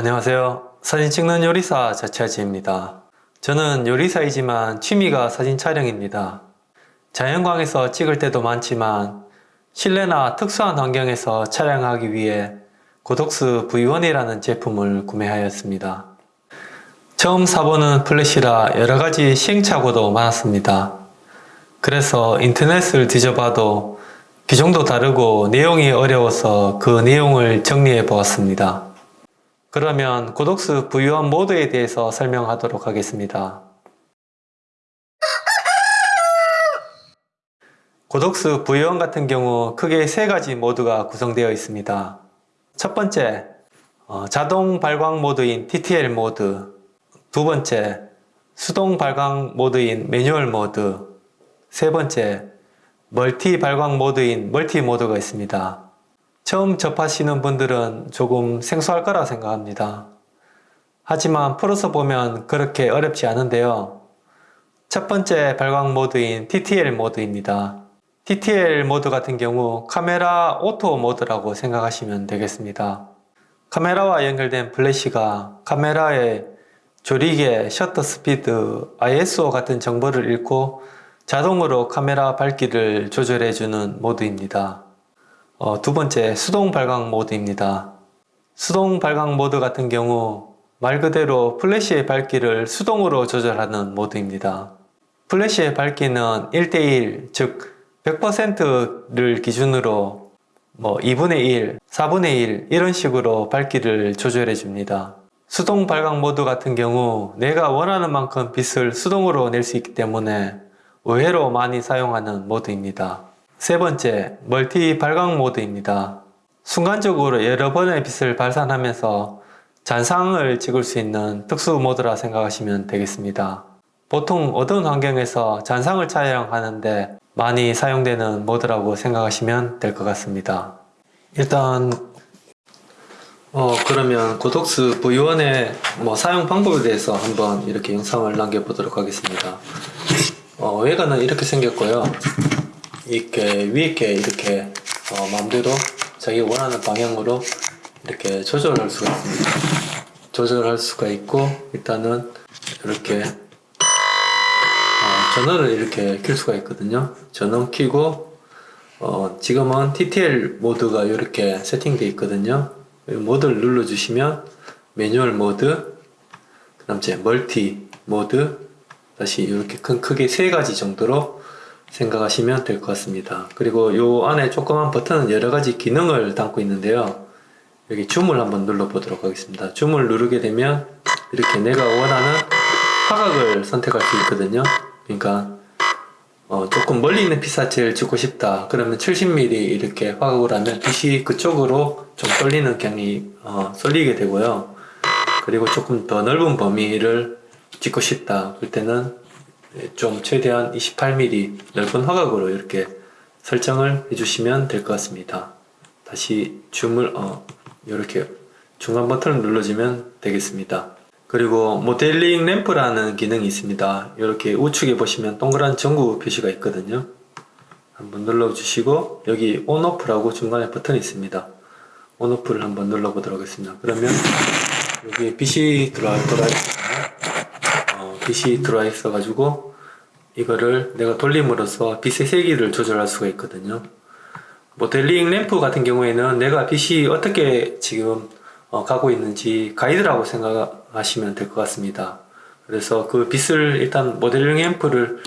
안녕하세요. 사진 찍는 요리사 자차지입니다. 저는 요리사이지만 취미가 사진 촬영입니다. 자연광에서 찍을 때도 많지만 실내나 특수한 환경에서 촬영하기 위해 고독스 V1이라는 제품을 구매하였습니다. 처음 사보는 플래시라 여러가지 시행착오도 많았습니다. 그래서 인터넷을 뒤져봐도 기종도 다르고 내용이 어려워서 그 내용을 정리해 보았습니다. 그러면 Godox V1 모드에 대해서 설명하도록 하겠습니다. Godox V1 같은 경우 크게 세 가지 모드가 구성되어 있습니다. 첫 번째, 어, 자동 발광 모드인 TTL 모드 두 번째, 수동 발광 모드인 매뉴얼 모드 세 번째, 멀티 발광 모드인 멀티 모드가 있습니다. 처음 접하시는 분들은 조금 생소할 거라 생각합니다. 하지만 풀어서 보면 그렇게 어렵지 않은데요. 첫 번째 발광 모드인 TTL 모드입니다. TTL 모드 같은 경우 카메라 오토 모드라고 생각하시면 되겠습니다. 카메라와 연결된 플래시가 카메라의 조리개, 셔터 스피드, ISO 같은 정보를 읽고 자동으로 카메라 밝기를 조절해주는 모드입니다. 어, 두 번째, 수동 발광 모드입니다. 수동 발광 모드 같은 경우 말 그대로 플래시의 밝기를 수동으로 조절하는 모드입니다. 플래시의 밝기는 1대1, 즉 100%를 기준으로 뭐 2분의 1, 4분의 1 이런 식으로 밝기를 조절해 줍니다. 수동 발광 모드 같은 경우 내가 원하는 만큼 빛을 수동으로 낼 수 있기 때문에 의외로 많이 사용하는 모드입니다. 세 번째, 멀티 발광 모드입니다. 순간적으로 여러 번의 빛을 발산하면서 잔상을 찍을 수 있는 특수 모드라 생각하시면 되겠습니다. 보통 어두운 환경에서 잔상을 촬영하는데 많이 사용되는 모드라고 생각하시면 될 것 같습니다. 일단 어 그러면 고독스 V1의 뭐 사용 방법에 대해서 한번 이렇게 영상을 남겨보도록 하겠습니다. 어, 외관은 이렇게 생겼고요. 이렇게 위에 게 이렇게 어, 마음대로 자기 원하는 방향으로 이렇게 조절할 수가 있습니다. 조절할 수가 있고 일단은 이렇게 어, 전원을 이렇게 킬 수가 있거든요. 전원 키고 어, 지금은 TTL 모드가 이렇게 세팅되어 있거든요. 이 모드를 눌러주시면 매뉴얼 모드, 그 다음 에 멀티 모드, 다시 이렇게 큰 크게 세 가지 정도로 생각하시면 될 것 같습니다. 그리고 이 안에 조그만 버튼은 여러 가지 기능을 담고 있는데요. 여기 줌을 한번 눌러 보도록 하겠습니다. 줌을 누르게 되면 이렇게 내가 원하는 화각을 선택할 수 있거든요. 그러니까 어, 조금 멀리 있는 피사체를 찍고 싶다 그러면 70mm 이렇게 화각을 하면 빛이 그쪽으로 좀 쏠리는 경이 어, 쏠리게 되고요 그리고 조금 더 넓은 범위를 찍고 싶다 그럴 때는 좀 최대한 28mm 넓은 화각으로 이렇게 설정을 해주시면 될 것 같습니다 다시 줌을 어, 이렇게 중간 버튼을 눌러주면 되겠습니다 그리고 모델링 램프라는 기능이 있습니다. 이렇게 우측에 보시면 동그란 전구 표시가 있거든요. 한번 눌러주시고 여기 온오프라고 중간에 버튼이 있습니다. 온오프를 한번 눌러보도록 하겠습니다. 그러면 여기 빛이 들어와, 어, 빛이 들어와 있어 가지고 이거를 내가 돌림으로써 빛의 세기를 조절할 수가 있거든요. 모델링 램프 같은 경우에는 내가 빛이 어떻게 지금 어, 가고 있는지 가이드라고 생각하시면 될 것 같습니다. 그래서 그 빛을 일단 모델링 앰프를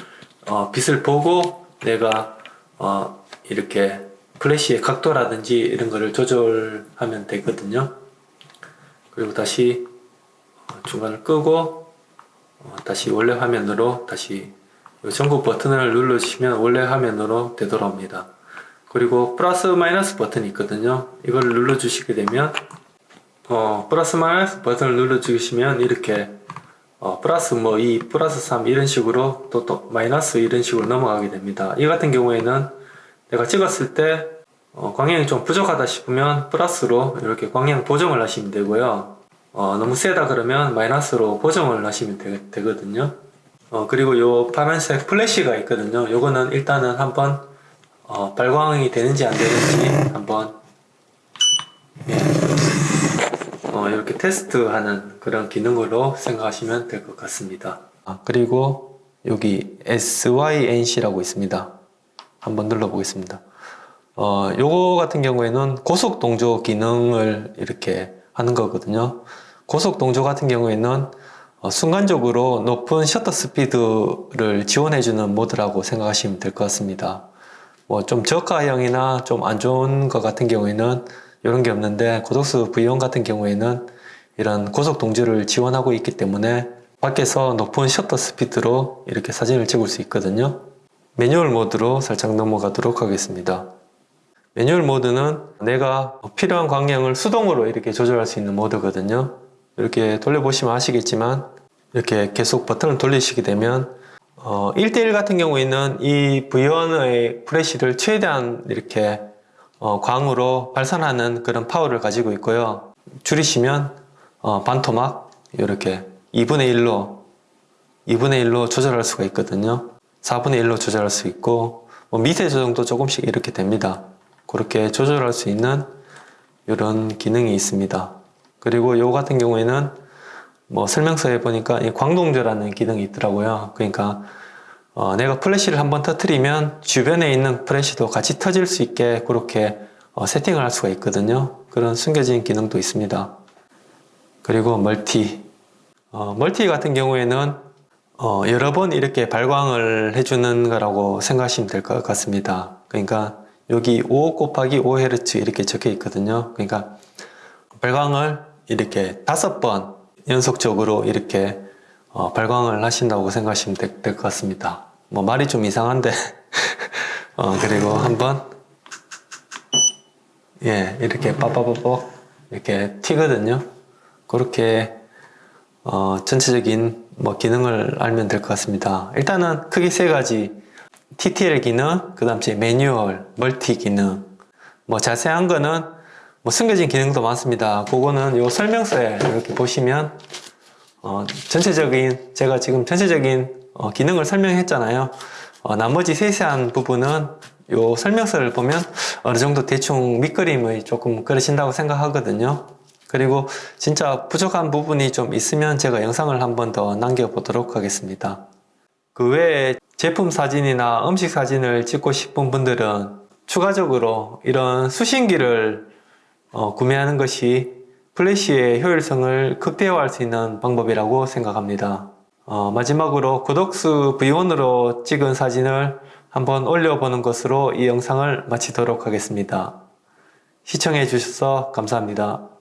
어, 빛을 보고 내가 어, 이렇게 플래시의 각도라든지 이런 거를 조절하면 되거든요. 그리고 다시 어, 중간을 끄고 어, 다시 원래 화면으로 다시 전구 버튼을 눌러주시면 원래 화면으로 되돌아옵니다. 그리고 플러스 마이너스 버튼이 있거든요. 이걸 눌러 주시게 되면 어, 플러스 마이너스 버튼을 눌러 주시면 이렇게 어, 플러스 뭐 2, 플러스 3 이런 식으로 또, 또 마이너스 이런 식으로 넘어가게 됩니다. 이 같은 경우에는 내가 찍었을 때 어, 광량이 좀 부족하다 싶으면 플러스로 이렇게 광량 보정을 하시면 되고요. 어, 너무 세다 그러면 마이너스로 보정을 하시면 되, 거든요 어, 그리고 요 파란색 플래시가 있거든요. 요거는 일단은 한번 어, 발광이 되는지 안 되는지 한번 예. 어, 이렇게 테스트하는 그런 기능으로 생각하시면 될 것 같습니다. 아, 그리고 여기 SYNC라고 있습니다. 한번 눌러 보겠습니다. 어, 요거 같은 경우에는 고속 동조 기능을 이렇게 하는 거거든요. 고속 동조 같은 경우에는 어, 순간적으로 높은 셔터 스피드를 지원해주는 모드라고 생각하시면 될 것 같습니다. 뭐 좀 저가형이나 좀 안 좋은 것 같은 경우에는 이런 게 없는데 고독수 V1 같은 경우에는 이런 고속 동조를 지원하고 있기 때문에 밖에서 높은 셔터 스피드로 이렇게 사진을 찍을 수 있거든요. 매뉴얼 모드로 살짝 넘어가도록 하겠습니다. 매뉴얼 모드는 내가 필요한 광량을 수동으로 이렇게 조절할 수 있는 모드거든요. 이렇게 돌려보시면 아시겠지만 이렇게 계속 버튼을 돌리시게 되면 어, 1대1 같은 경우에는 이 V1의 프레쉬를 최대한 이렇게 어, 광으로 발산하는 그런 파워를 가지고 있고요. 줄이시면 어, 반토막 이렇게 2분의 1로 2분의 1로 조절할 수가 있거든요. 4분의 1로 조절할 수 있고 뭐 미세 조정도 조금씩 이렇게 됩니다. 그렇게 조절할 수 있는 이런 기능이 있습니다. 그리고 요 같은 경우에는 뭐 설명서에 보니까 이 광동조라는 기능이 있더라고요. 그러니까 어, 내가 플래시를 한번 터트리면 주변에 있는 플래시도 같이 터질 수 있게 그렇게 어, 세팅을 할 수가 있거든요. 그런 숨겨진 기능도 있습니다. 그리고 멀티. 어, 멀티 같은 경우에는 어, 여러 번 이렇게 발광을 해주는 거라고 생각하시면 될 것 같습니다. 그러니까 여기 5 곱하기 5Hz 이렇게 적혀 있거든요. 그러니까 발광을 이렇게 다섯 번 연속적으로 이렇게 어, 발광을 하신다고 생각하시면 될 것 같습니다. 뭐 말이 좀 이상한데 어, 그리고 한번 예 이렇게 빠빠빠빠 이렇게 튀거든요. 그렇게 어, 전체적인 뭐 기능을 알면 될 것 같습니다. 일단은 크게 세 가지 TTL 기능, 그 다음 에 매뉴얼, 멀티 기능 뭐 자세한 거는 뭐 숨겨진 기능도 많습니다. 그거는 요 설명서에 이렇게 보시면 어, 전체적인 제가 지금 전체적인 어, 기능을 설명했잖아요. 어, 나머지 세세한 부분은 요 설명서를 보면 어느 정도 대충 밑그림을 조금 그리신다고 생각하거든요. 그리고 진짜 부족한 부분이 좀 있으면 제가 영상을 한 번 더 남겨보도록 하겠습니다. 그 외에 제품 사진이나 음식 사진을 찍고 싶은 분들은 추가적으로 이런 수신기를 어, 구매하는 것이 플래시의 효율성을 극대화할 수 있는 방법이라고 생각합니다. 어, 마지막으로 고독수 V1으로 찍은 사진을 한번 올려보는 것으로 이 영상을 마치도록 하겠습니다. 시청해 주셔서 감사합니다.